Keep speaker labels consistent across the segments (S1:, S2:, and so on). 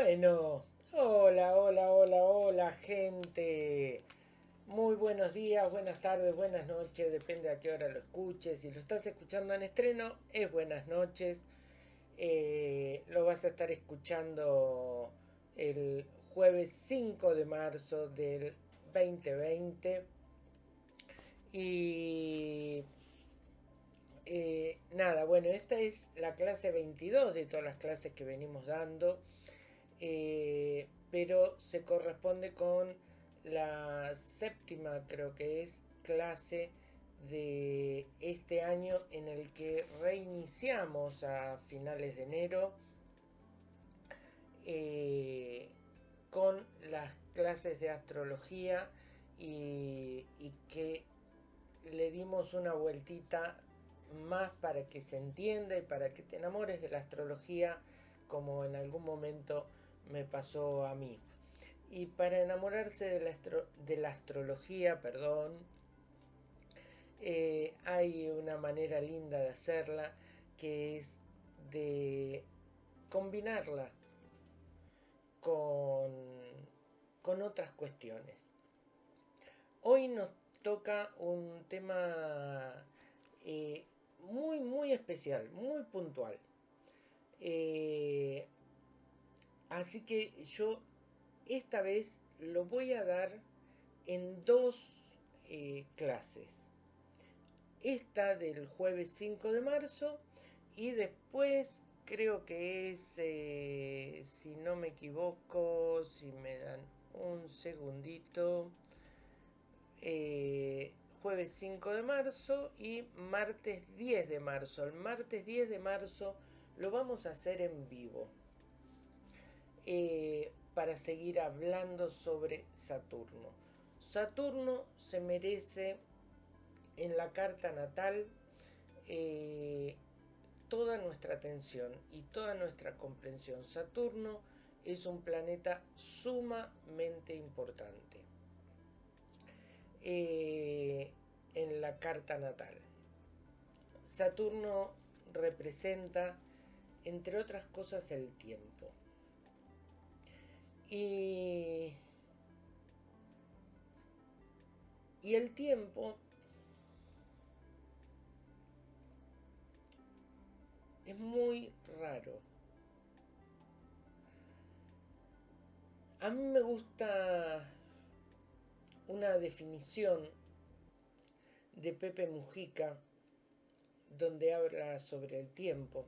S1: Bueno, hola, hola, hola, hola gente. Muy buenos días, buenas tardes, buenas noches, depende a qué hora lo escuches. Si lo estás escuchando en estreno, es buenas noches. Eh, lo vas a estar escuchando el jueves 5 de marzo del 2020. Y eh, nada, bueno, esta es la clase 22 de todas las clases que venimos dando, eh, pero se corresponde con la séptima, creo que es, clase de este año en el que reiniciamos a finales de enero eh, con las clases de astrología y, y que le dimos una vueltita más para que se entienda y para que te enamores de la astrología como en algún momento me pasó a mí. Y para enamorarse de la, de la astrología, perdón, eh, hay una manera linda de hacerla que es de combinarla con, con otras cuestiones. Hoy nos toca un tema eh, muy, muy especial, muy puntual. Eh, así que yo esta vez lo voy a dar en dos eh, clases. Esta del jueves 5 de marzo y después creo que es, eh, si no me equivoco, si me dan un segundito, jueves 5 de marzo y martes 10 de marzo. El martes 10 de marzo lo vamos a hacer en vivo eh, para seguir hablando sobre Saturno. Saturno se merece en la carta natal eh, toda nuestra atención y toda nuestra comprensión. Saturno es un planeta sumamente importante. Eh, en la carta natal. Saturno representa, entre otras cosas, el tiempo. Y, y el tiempo es muy raro. A mí me gusta una definición de Pepe Mujica, donde habla sobre el tiempo,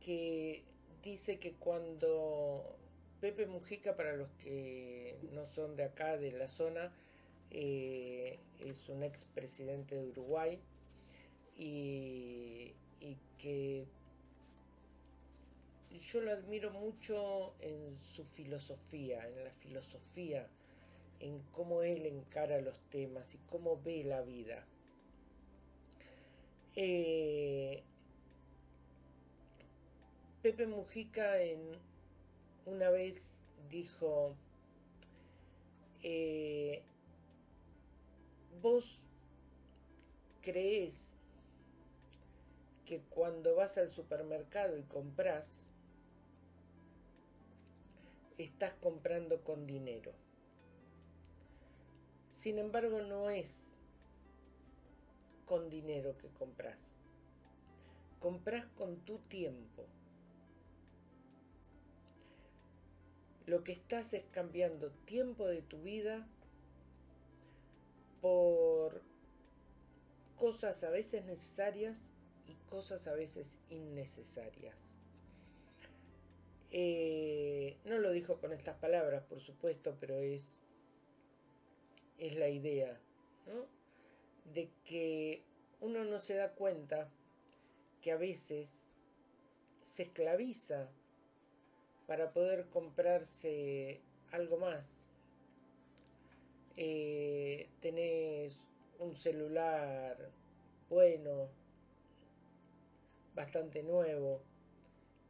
S1: que dice que cuando Pepe Mujica, para los que no son de acá, de la zona, eh, es un expresidente de Uruguay y, que yo lo admiro mucho en su filosofía, en la filosofía, en cómo él encara los temas y cómo ve la vida. Eh, Pepe Mujica en, una vez dijo, eh, vos crees que cuando vas al supermercado y compras, estás comprando con dinero. Sin embargo, no es con dinero que compras. Compras con tu tiempo. Lo que estás es cambiando tiempo de tu vida por cosas a veces necesarias y cosas a veces innecesarias. Eh, no lo dijo con estas palabras, por supuesto, pero es es la idea, De que uno no se da cuenta que a veces se esclaviza para poder comprarse algo más. Eh, tenés un celular bueno, bastante nuevo,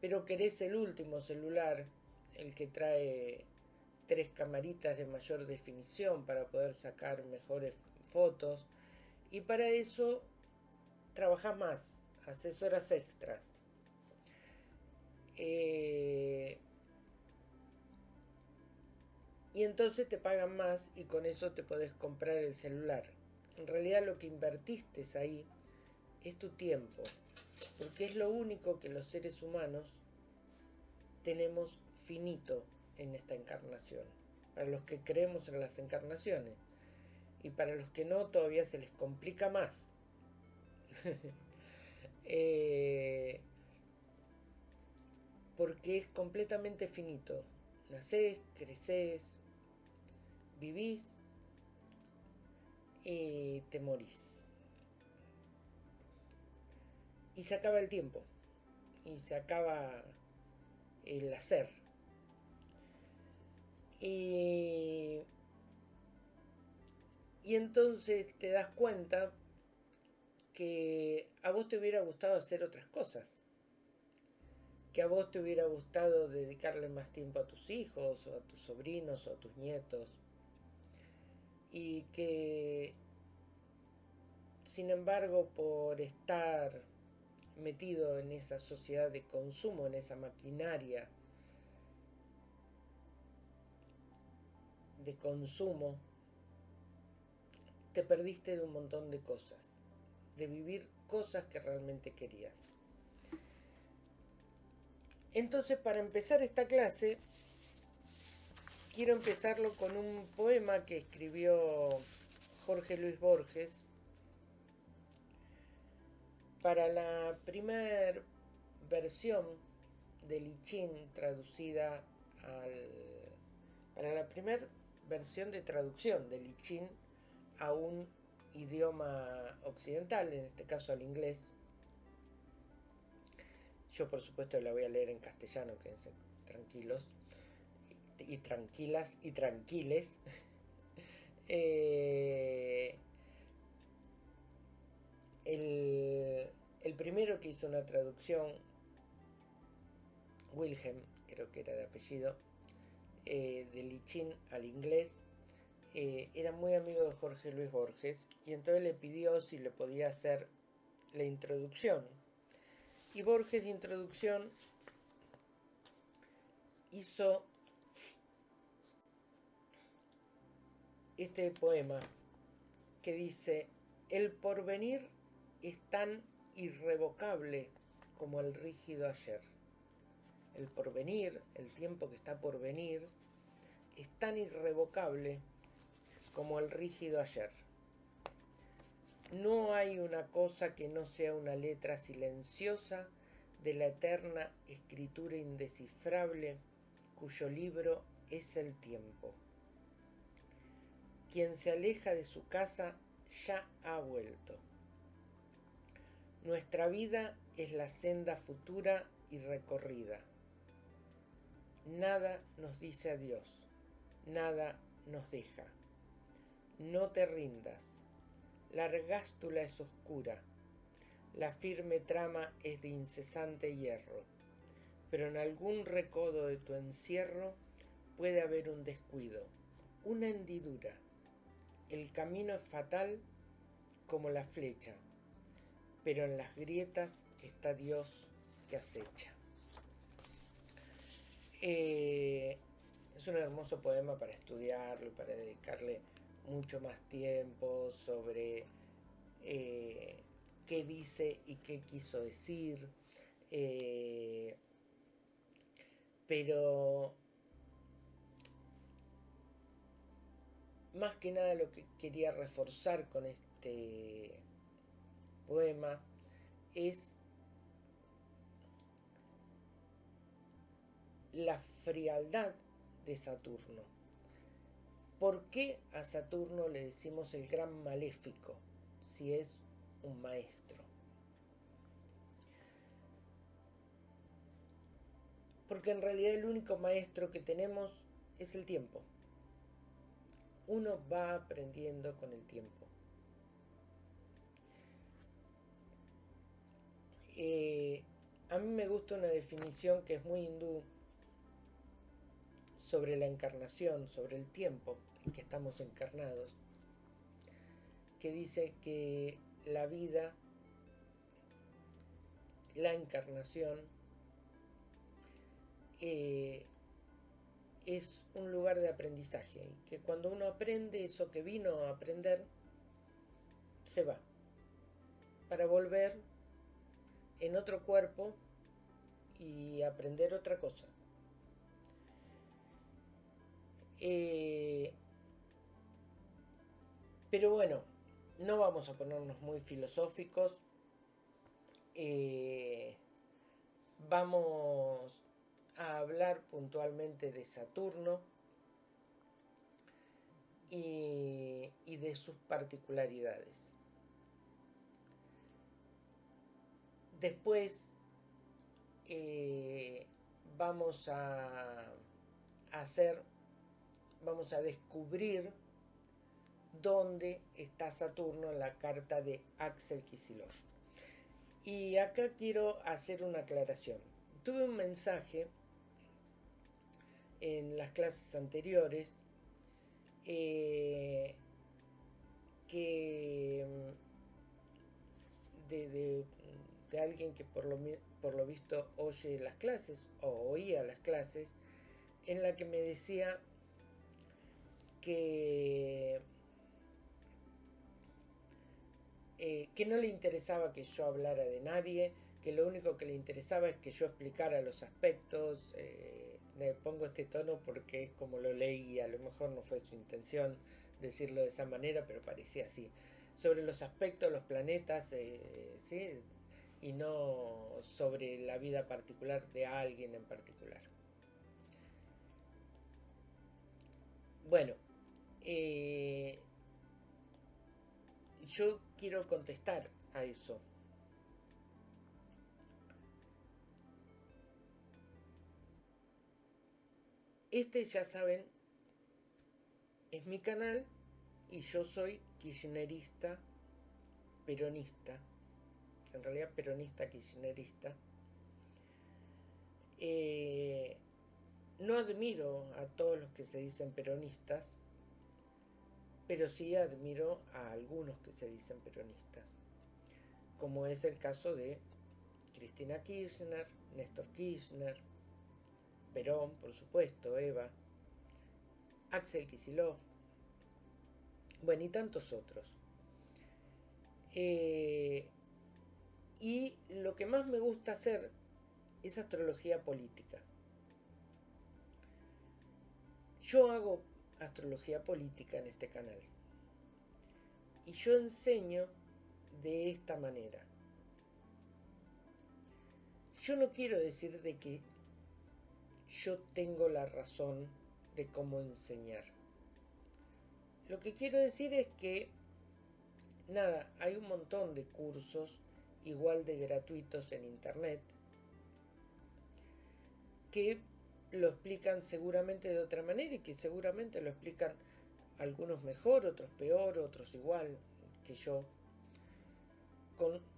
S1: pero querés el último celular, el que trae tres camaritas de mayor definición para poder sacar mejores fotos y para eso trabajas más, haces horas extras. Eh, y entonces te pagan más y con eso te podés comprar el celular. En realidad lo que invertiste ahí es tu tiempo, porque es lo único que los seres humanos tenemos finito en esta encarnación. Para los que creemos en las encarnaciones y para los que no todavía se les complica más. eh, porque es completamente finito. Nacés, creces, vivís y te morís. Y se acaba el tiempo. Y se acaba el hacer. Y, y entonces te das cuenta que a vos te hubiera gustado hacer otras cosas que a vos te hubiera gustado dedicarle más tiempo a tus hijos o a tus sobrinos o a tus nietos y que sin embargo por estar metido en esa sociedad de consumo, en esa maquinaria de consumo, te perdiste de un montón de cosas, de vivir cosas que realmente querías. Entonces, para empezar esta clase, quiero empezarlo con un poema que escribió Jorge Luis Borges para la primera versión de Lichín traducida al para la primera versión de traducción de Lichín a un idioma occidental, en este caso al inglés, yo por supuesto la voy a leer en castellano, quédense tranquilos y, tranquilas y tranquiles. Eh, el, primero que hizo una traducción, Wilhelm, creo que era de apellido, eh, de Lichín al inglés, eh, era muy amigo de Jorge Luis Borges y entonces le pidió si le podía hacer la introducción y Borges de introducción hizo este poema que dice, el porvenir es tan irrevocable como el rígido ayer. El porvenir, el tiempo que está por venir, es tan irrevocable como el rígido ayer. No hay una cosa que no sea una letra silenciosa de la eterna escritura indescifrable cuyo libro es el tiempo. Quien se aleja de su casa ya ha vuelto. Nuestra vida es la senda futura y recorrida. Nada nos dice adiós, nada nos deja. No te rindas la regástula es oscura, la firme trama es de incesante hierro, pero en algún recodo de tu encierro puede haber un descuido, una hendidura. El camino es fatal como la flecha, pero en las grietas está Dios que acecha. Eh, es un hermoso poema para estudiarlo, para dedicarle mucho más tiempo sobre eh, qué dice y qué quiso decir. Eh, pero más que nada lo que quería reforzar con este poema es la frialdad de Saturno. ¿Por qué a Saturno le decimos el gran maléfico si es un maestro? Porque en realidad el único maestro que tenemos es el tiempo. Uno va aprendiendo con el tiempo. Eh, a mí me gusta una definición que es muy hindú sobre la encarnación, sobre el tiempo en que estamos encarnados, que dice que la vida, la encarnación, eh, es un lugar de aprendizaje y que cuando uno aprende eso que vino a aprender, se va para volver en otro cuerpo y aprender otra cosa. Eh, pero bueno, no vamos a ponernos muy filosóficos. Eh, vamos a hablar puntualmente de Saturno y, de sus particularidades. Después eh, vamos a hacer, vamos a descubrir dónde está Saturno en la carta de Axel Kisilov. Y acá quiero hacer una aclaración. Tuve un mensaje en las clases anteriores eh, que mm, de, alguien que por lo, por lo visto oye las clases o oía las clases en la que me decía que eh, que no le interesaba que yo hablara de nadie, que lo único que le interesaba es que yo explicara los aspectos. Eh, me pongo este tono porque es como lo leí, a lo mejor no fue su intención decirlo de esa manera, pero parecía así. Sobre los aspectos, los planetas, eh, ¿sí? y no sobre la vida particular de alguien en particular. Bueno, yo quiero contestar a eso. Este ya saben, es mi canal y yo soy kirchnerista, peronista, en realidad peronista kirchnerista. Eh, no admiro a todos los que se dicen peronistas, pero sí admiro a algunos que se dicen peronistas, como es el caso de Cristina Kirchner, Néstor Kirchner, Perón, por supuesto, Eva, Axel Kisilov, bueno, y tantos otros. Eh, y lo que más me gusta hacer es astrología política. Yo hago astrología política en este canal. Y yo enseño de esta manera. Yo no quiero decir de que yo tengo la razón de cómo enseñar. Lo que quiero decir es que, nada, hay un montón de cursos igual de gratuitos en Internet que lo explican seguramente de otra manera y que seguramente lo explican algunos mejor, otros peor, otros igual que yo.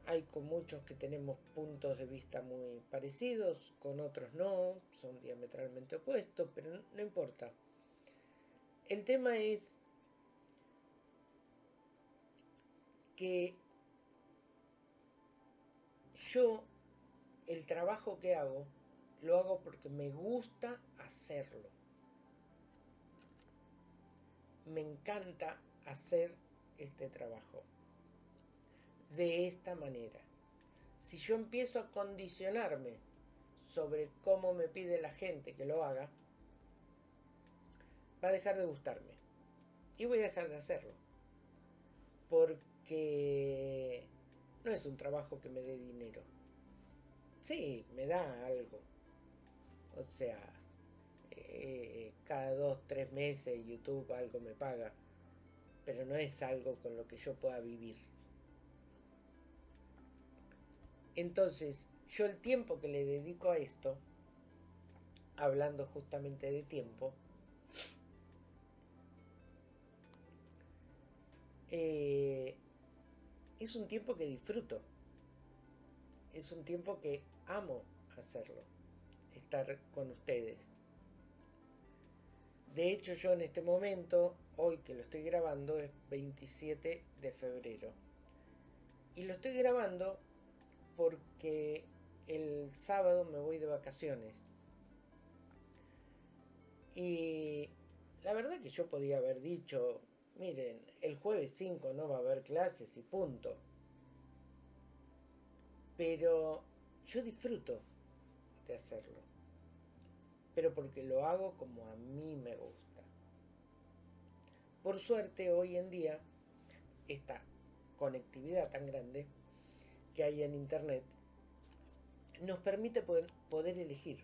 S1: Hay con muchos que tenemos puntos de vista muy parecidos, con otros no, son diametralmente opuestos, pero no importa. El tema es que yo, el trabajo que hago, lo hago porque me gusta hacerlo. Me encanta hacer este trabajo. De esta manera. Si yo empiezo a condicionarme sobre cómo me pide la gente que lo haga, va a dejar de gustarme. Y voy a dejar de hacerlo. Porque no es un trabajo que me dé dinero. Sí, me da algo o sea, eh, cada dos, tres meses YouTube algo me paga. Pero no es algo con lo que yo pueda vivir. Entonces, yo el tiempo que le dedico a esto, hablando justamente de tiempo, eh, es un tiempo que disfruto. Es un tiempo que amo hacerlo estar con ustedes. De hecho, yo en este momento, hoy que lo estoy grabando, es 27 de febrero. Y lo estoy grabando porque el sábado me voy de vacaciones. Y la verdad que yo podía haber dicho, miren, el jueves 5 no va a haber clases y punto. Pero yo disfruto de hacerlo. Pero porque lo hago como a mí me gusta. Por suerte hoy en día esta conectividad tan grande que hay en Internet nos permite poder, elegir.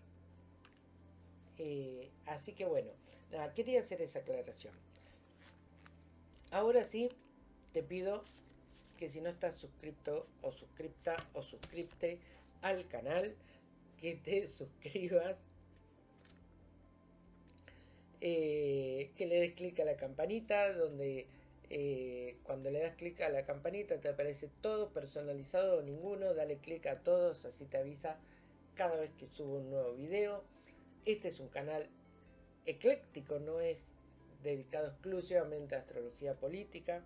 S1: Eh, así que bueno, nada, quería hacer esa aclaración. Ahora sí, te pido que si no estás suscrito o suscripta o suscripte al canal, que te suscribas, eh, que le des clic a la campanita, donde eh, cuando le das clic a la campanita te aparece todo personalizado o ninguno, dale clic a todos, así te avisa cada vez que subo un nuevo video. Este es un canal ecléctico, no es dedicado exclusivamente a astrología política.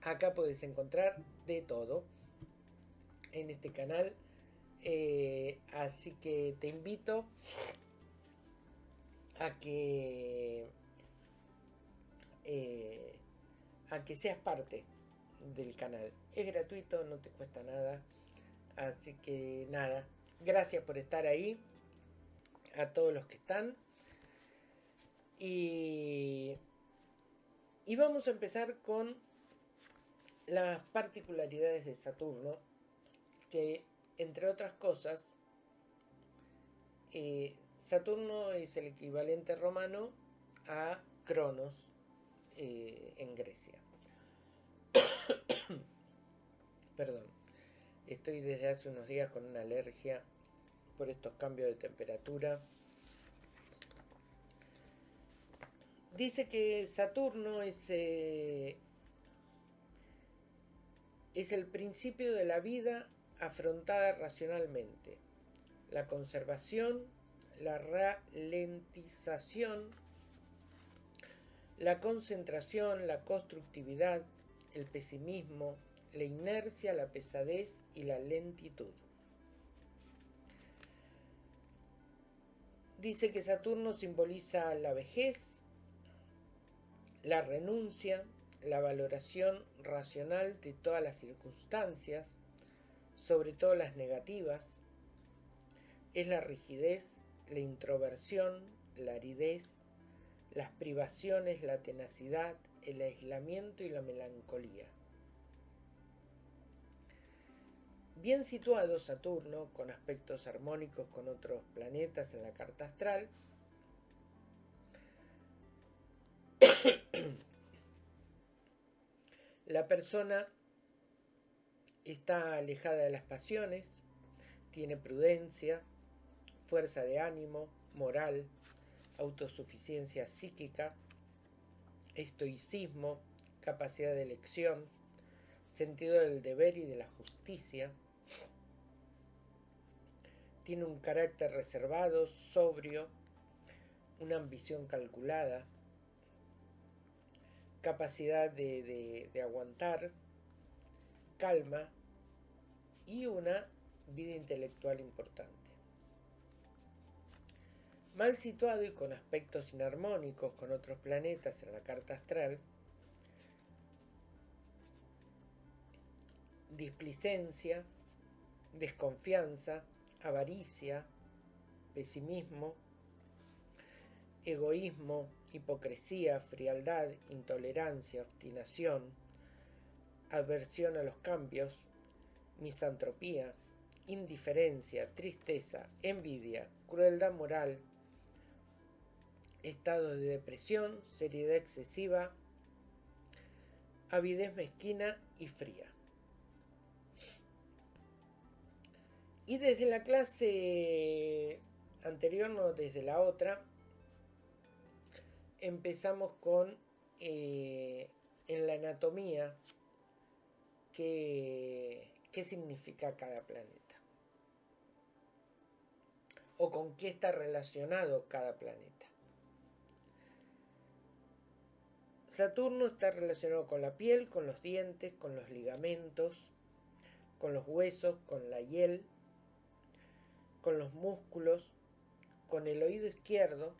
S1: Acá puedes encontrar de todo en este canal. Eh, así que te invito a que eh, a que seas parte del canal. Es gratuito, no te cuesta nada. Así que nada, gracias por estar ahí. A todos los que están. Y, y vamos a empezar con las particularidades de Saturno, que entre otras cosas, eh, Saturno es el equivalente romano a Cronos eh, en Grecia. Perdón, estoy desde hace unos días con una alergia por estos cambios de temperatura. Dice que Saturno es, eh, es el principio de la vida afrontada racionalmente, la conservación, la ralentización, la concentración, la constructividad, el pesimismo, la inercia, la pesadez y la lentitud. Dice que Saturno simboliza la vejez, la renuncia, la valoración racional de todas las circunstancias, sobre todo las negativas, es la rigidez, la introversión, la aridez, las privaciones, la tenacidad, el aislamiento y la melancolía. Bien situado Saturno, con aspectos armónicos con otros planetas en la carta astral, La persona está alejada de las pasiones, tiene prudencia, fuerza de ánimo, moral, autosuficiencia psíquica, estoicismo, capacidad de elección, sentido del deber y de la justicia. Tiene un carácter reservado, sobrio, una ambición calculada, capacidad de, aguantar, calma y una vida intelectual importante. Mal situado y con aspectos inarmónicos con otros planetas en la carta astral, displicencia, desconfianza, avaricia, pesimismo, egoísmo, hipocresía, frialdad, intolerancia, obstinación, aversión a los cambios, misantropía, indiferencia, tristeza, envidia, crueldad moral, estado de depresión, seriedad excesiva, avidez mezquina y fría. Y desde la clase anterior, no desde la otra, empezamos con eh, en la anatomía qué, qué significa cada planeta o con qué está relacionado cada planeta. Saturno está relacionado con la piel, con los dientes, con los ligamentos, con los huesos, con la hiel, con los músculos, con el oído izquierdo,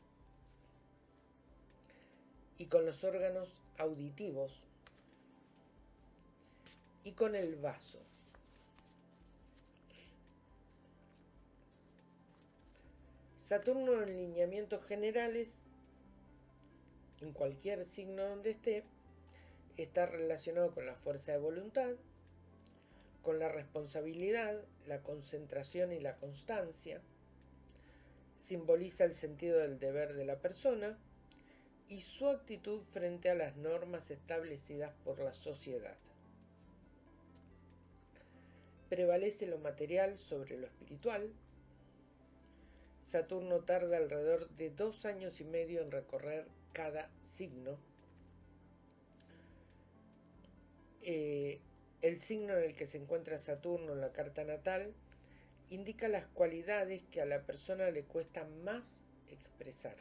S1: y con los órganos auditivos y con el vaso. Saturno en lineamientos generales, en cualquier signo donde esté, está relacionado con la fuerza de voluntad, con la responsabilidad, la concentración y la constancia, simboliza el sentido del deber de la persona y su actitud frente a las normas establecidas por la sociedad. Prevalece lo material sobre lo espiritual. Saturno tarda alrededor de dos años y medio en recorrer cada signo. Eh, el signo en el que se encuentra Saturno en la carta natal indica las cualidades que a la persona le cuesta más expresar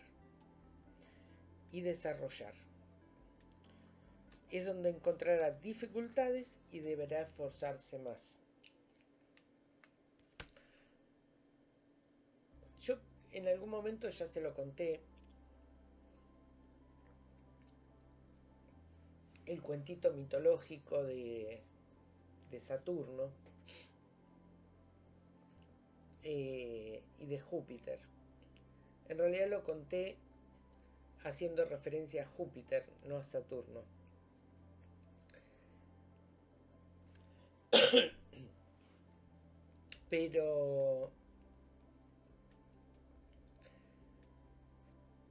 S1: y desarrollar. Es donde encontrará dificultades y deberá esforzarse más. Yo en algún momento ya se lo conté. El cuentito mitológico de, Saturno eh, y de Júpiter. En realidad lo conté haciendo referencia a Júpiter, no a Saturno. Pero...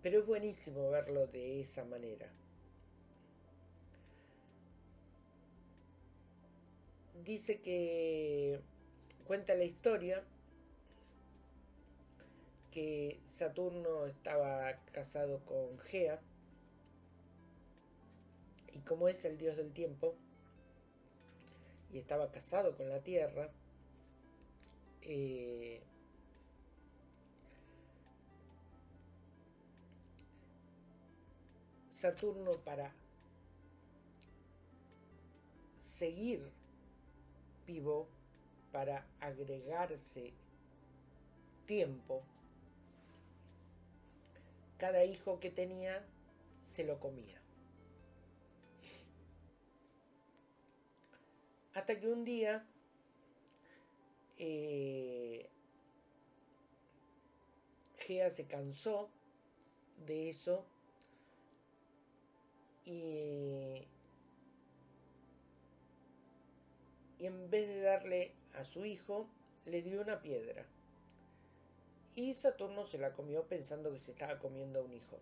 S1: Pero es buenísimo verlo de esa manera. Dice que cuenta la historia que Saturno estaba casado con Gea. Y como es el dios del tiempo y estaba casado con la Tierra, eh, Saturno para seguir para agregarse tiempo, cada hijo que tenía se lo comía. Hasta que un día eh, Gea se cansó de eso y, y en vez de darle a su hijo, le dio una piedra. Y Saturno se la comió pensando que se estaba comiendo a un hijo.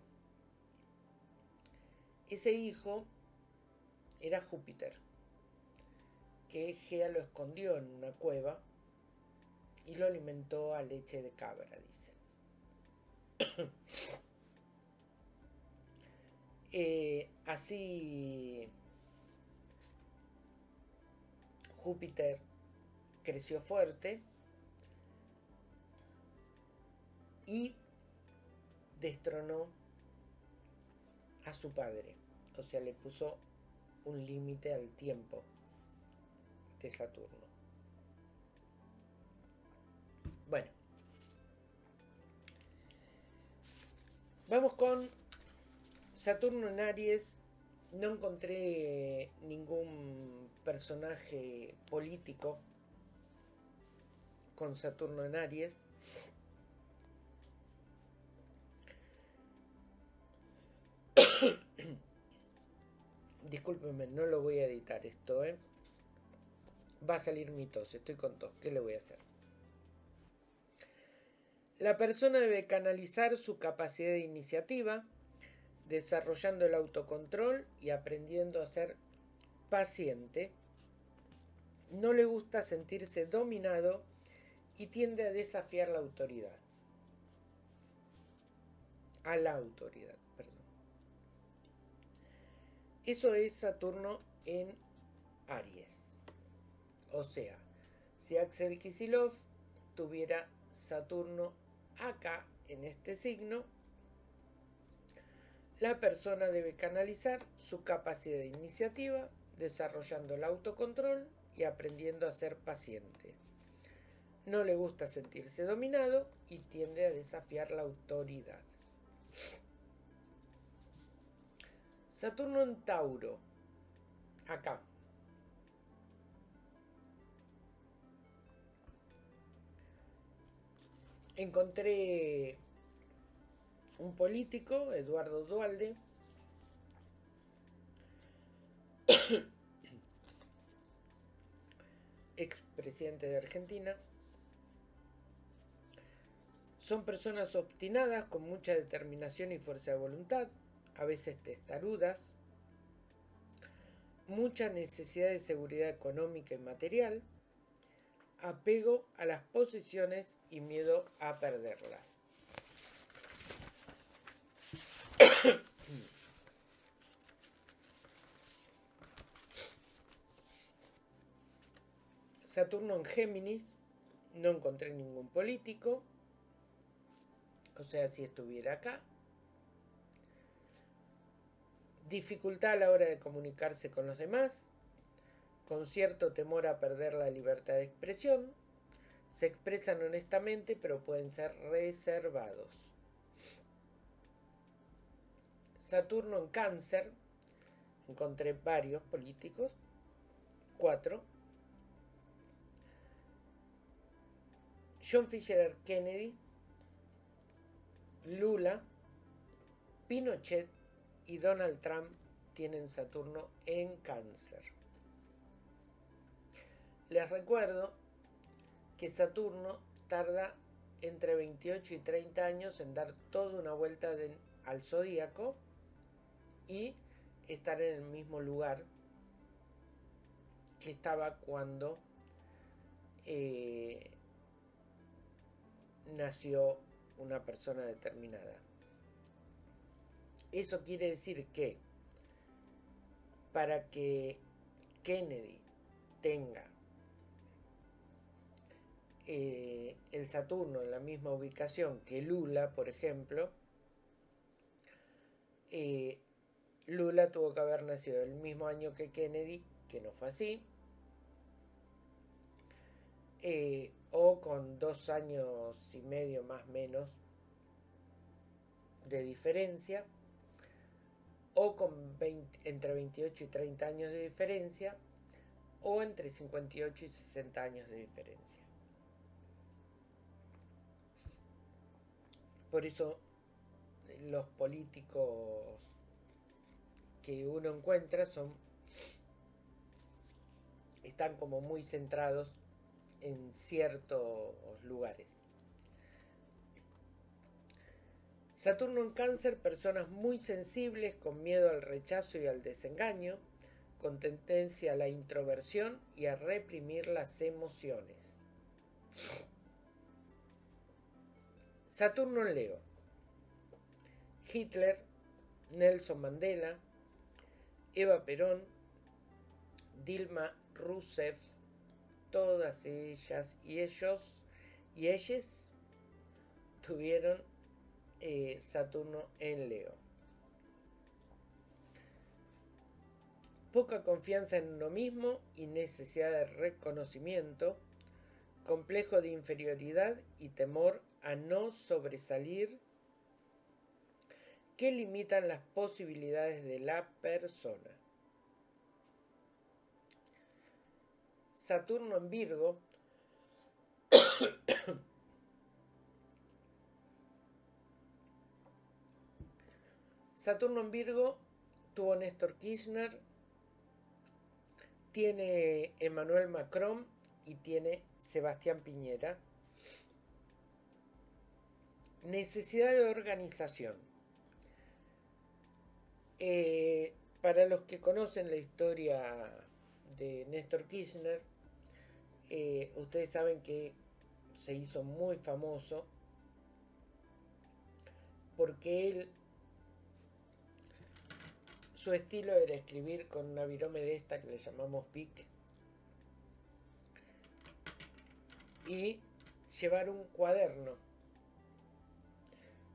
S1: Ese hijo era Júpiter, que Gea lo escondió en una cueva y lo alimentó a leche de cabra, dice. Eh, así Júpiter creció fuerte y destronó a su padre. O sea, le puso un límite al tiempo de Saturno. Bueno. Vamos con Saturno en Aries. No encontré ningún personaje político con Saturno en Aries. Discúlpenme, no lo voy a editar esto, ¿eh? Va a salir mi tos, estoy con tos, ¿qué le voy a hacer? La persona debe canalizar su capacidad de iniciativa, desarrollando el autocontrol y aprendiendo a ser paciente. No le gusta sentirse dominado y tiende a desafiar la autoridad. A la autoridad. Eso es Saturno en Aries. O sea, si Axel Kisilov tuviera Saturno acá en este signo, la persona debe canalizar su capacidad de iniciativa, desarrollando el autocontrol y aprendiendo a ser paciente. No le gusta sentirse dominado y tiende a desafiar la autoridad. Saturno en Tauro, acá. Encontré un político, Eduardo Dualde, expresidente de Argentina. Son personas obstinadas con mucha determinación y fuerza de voluntad, a veces testarudas, mucha necesidad de seguridad económica y material, apego a las posiciones y miedo a perderlas. Saturno en Géminis, no encontré ningún político, o sea, si estuviera acá. Dificultad a la hora de comunicarse con los demás, con cierto temor a perder la libertad de expresión, se expresan honestamente pero pueden ser reservados. Saturno en cáncer, encontré varios políticos, cuatro. John Fisher Kennedy, Lula, Pinochet y Donald Trump tienen Saturno en cáncer. Les recuerdo que Saturno tarda entre 28 y 30 años en dar toda una vuelta al zodíaco y estar en el mismo lugar que estaba cuando eh, nació una persona determinada. Eso quiere decir que para que Kennedy tenga eh, el Saturno en la misma ubicación que Lula, por ejemplo, eh, Lula tuvo que haber nacido el mismo año que Kennedy, que no fue así, eh, o con dos años y medio más menos de diferencia, o con entre 28 y 30 años de diferencia, o entre 58 y 60 años de diferencia. Por eso los políticos que uno encuentra son están como muy centrados en ciertos lugares. Saturno en cáncer, personas muy sensibles, con miedo al rechazo y al desengaño, con tendencia a la introversión y a reprimir las emociones. Saturno en Leo. Hitler, Nelson Mandela, Eva Perón, Dilma Rousseff, todas ellas y ellos y ellas tuvieron eh, Saturno en Leo. Poca confianza en uno mismo y necesidad de reconocimiento, complejo de inferioridad y temor a no sobresalir que limitan las posibilidades de la persona. Saturno en Virgo Saturno en Virgo tuvo Néstor Kirchner, tiene Emmanuel Macron y tiene Sebastián Piñera. Necesidad de organización. Eh, para los que conocen la historia de Néstor Kirchner, eh, ustedes saben que se hizo muy famoso porque él, su estilo era escribir con una virome de esta que le llamamos PIC y llevar un cuaderno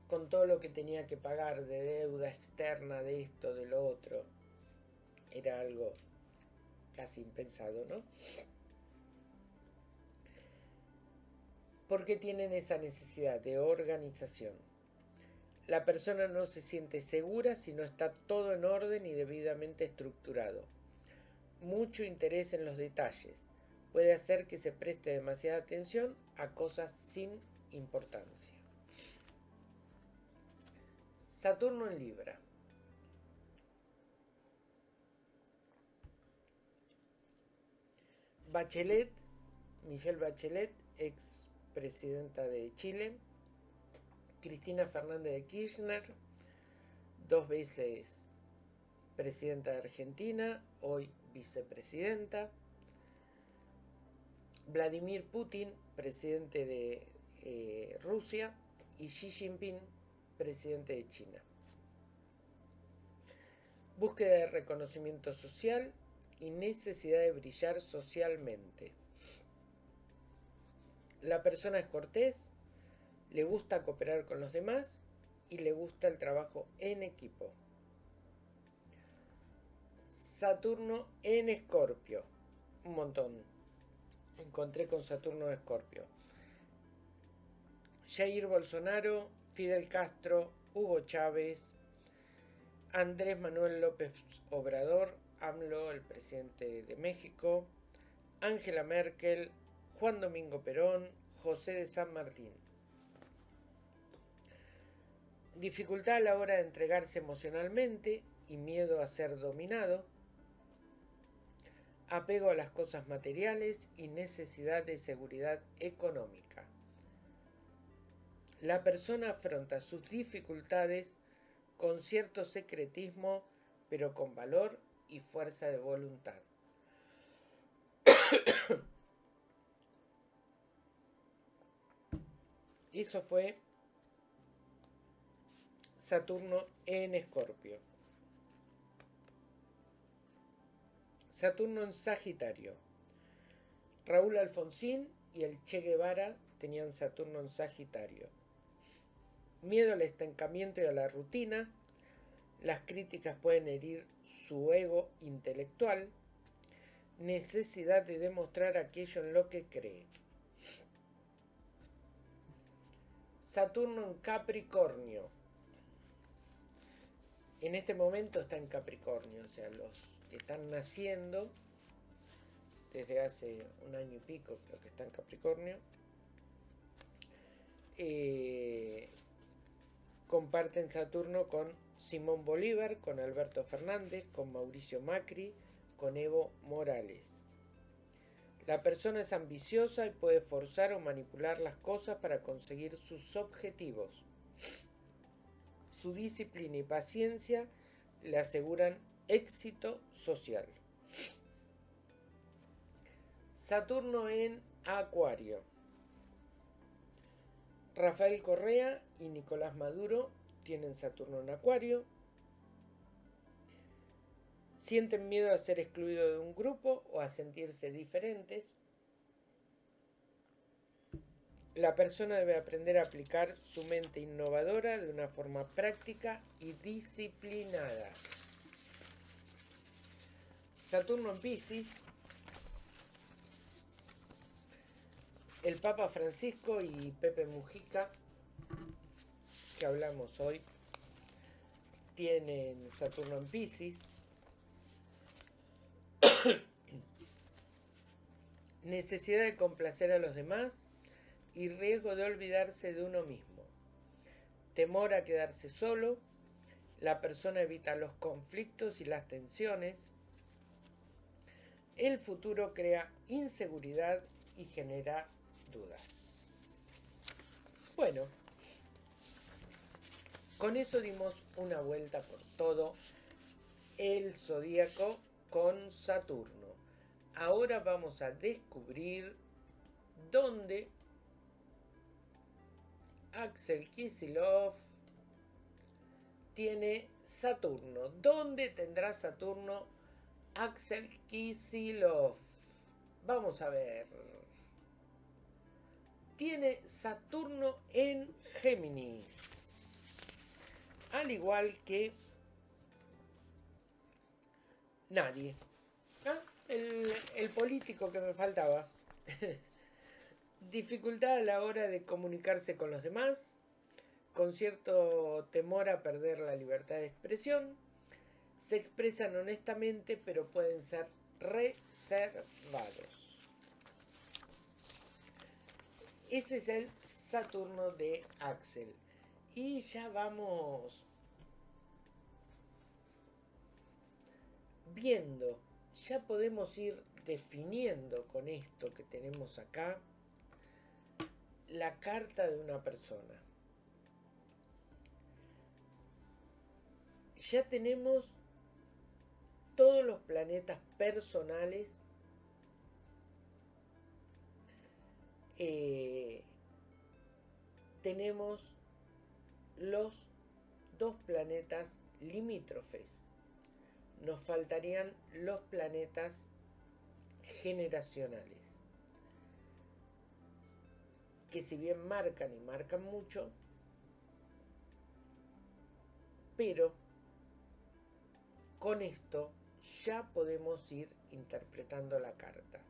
S1: con todo lo que tenía que pagar de deuda externa, de esto, de lo otro. Era algo casi impensado, ¿no? Porque tienen esa necesidad de organización. La persona no se siente segura si no está todo en orden y debidamente estructurado. Mucho interés en los detalles puede hacer que se preste demasiada atención a cosas sin importancia. Saturno en Libra. Bachelet, Michelle Bachelet, ex presidenta de Chile, Cristina Fernández de Kirchner, dos veces presidenta de Argentina, hoy vicepresidenta, Vladimir Putin, presidente de eh, Rusia, y Xi Jinping, presidente de China. Búsqueda de reconocimiento social y necesidad de brillar socialmente. La persona es cortés, le gusta cooperar con los demás y le gusta el trabajo en equipo. Saturno en Escorpio. Un montón. Encontré con Saturno en Escorpio. Jair Bolsonaro, Fidel Castro, Hugo Chávez, Andrés Manuel López Obrador, AMLO, el presidente de México, Angela Merkel, Juan Domingo Perón, José de San Martín. Dificultad a la hora de entregarse emocionalmente y miedo a ser dominado. Apego a las cosas materiales y necesidad de seguridad económica. La persona afronta sus dificultades con cierto secretismo, pero con valor y fuerza de voluntad. Eso fue Saturno en Escorpio. Saturno en Sagitario. Raúl Alfonsín y el Che Guevara tenían Saturno en Sagitario. Miedo al estancamiento y a la rutina. Las críticas pueden herir su ego intelectual, necesidad de demostrar aquello en lo que cree. Saturno en Capricornio. En este momento está en Capricornio, o sea, los que están naciendo desde hace un año y pico, creo que está en Capricornio, eh, comparten Saturno con Simón Bolívar, con Alberto Fernández, con Mauricio Macri, con Evo Morales. La persona es ambiciosa y puede forzar o manipular las cosas para conseguir sus objetivos. Su disciplina y paciencia le aseguran éxito social. Saturno en Acuario. Rafael Correa y Nicolás Maduro tienen Saturno en Acuario. Sienten miedo a ser excluidos de un grupo o a sentirse diferentes. La persona debe aprender a aplicar su mente innovadora de una forma práctica y disciplinada. Saturno en Pisces. El Papa Francisco y Pepe Mujica que hablamos hoy tienen Saturno en Pisces. Necesidad de complacer a los demás y riesgo de olvidarse de uno mismo. Temor a quedarse solo. La persona evita los conflictos y las tensiones. El futuro crea inseguridad y genera Bueno, con eso dimos una vuelta por todo el zodíaco con Saturno. Ahora vamos a descubrir dónde Axel Kisilov tiene Saturno. ¿Dónde tendrá Saturno Axel Kisilov? Vamos a ver. Tiene Saturno en Géminis al igual que nadie. Ah, el, político que me faltaba. Dificultad a la hora de comunicarse con los demás, con cierto temor a perder la libertad de expresión, se expresan honestamente pero pueden ser reservados. Ese es el Saturno de Axel. Y ya vamos viendo, ya podemos ir definiendo con esto que tenemos acá la carta de una persona. Ya tenemos todos los planetas personales eh, tenemos los dos planetas limítrofes. Nos faltarían los planetas generacionales. Que si bien marcan y marcan mucho, pero con esto ya podemos ir interpretando la carta.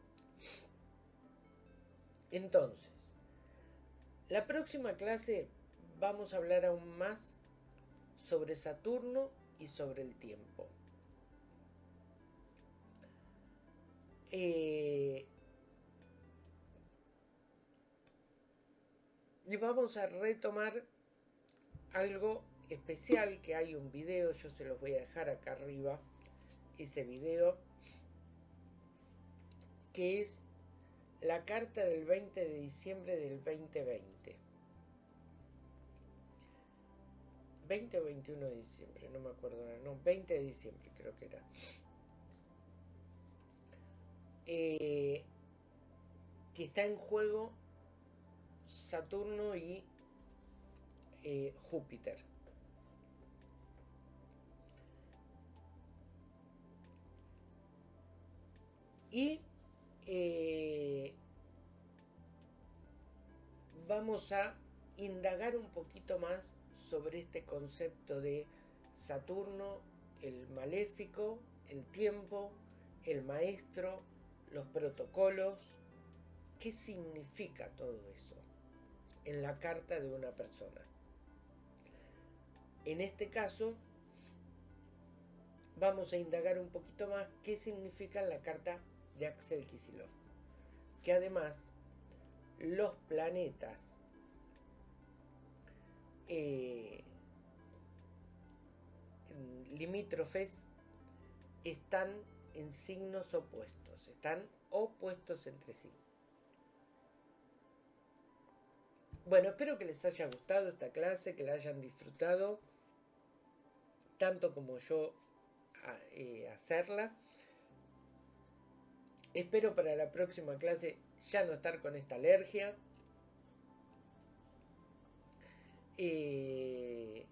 S1: Entonces, la próxima clase vamos a hablar aún más sobre Saturno y sobre el tiempo. Eh, y vamos a retomar algo especial que hay un video, yo se los voy a dejar acá arriba, ese video, que es la carta del 20 de diciembre del 2020. 20 o 21 de diciembre, no me acuerdo, no, 20 de diciembre creo que era. Eh, que está en juego Saturno y eh, Júpiter. Y eh, vamos a indagar un poquito más sobre este concepto de Saturno, el maléfico, el tiempo, el maestro, los protocolos. ¿Qué significa todo eso en la carta de una persona? En este caso, vamos a indagar un poquito más qué significa la carta de Axel Kisilov. Que además los planetas eh, limítrofes están en signos opuestos, están opuestos entre sí. Bueno, espero que les haya gustado esta clase, que la hayan disfrutado, tanto como yo eh, hacerla. Espero para la próxima clase ya no estar con esta alergia. Eh,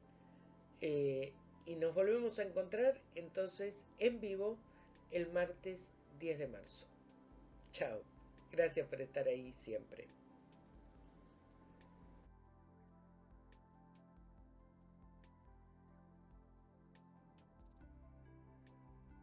S1: eh, y nos volvemos a encontrar entonces en vivo el martes 10 de marzo. Chao. Gracias por estar ahí siempre.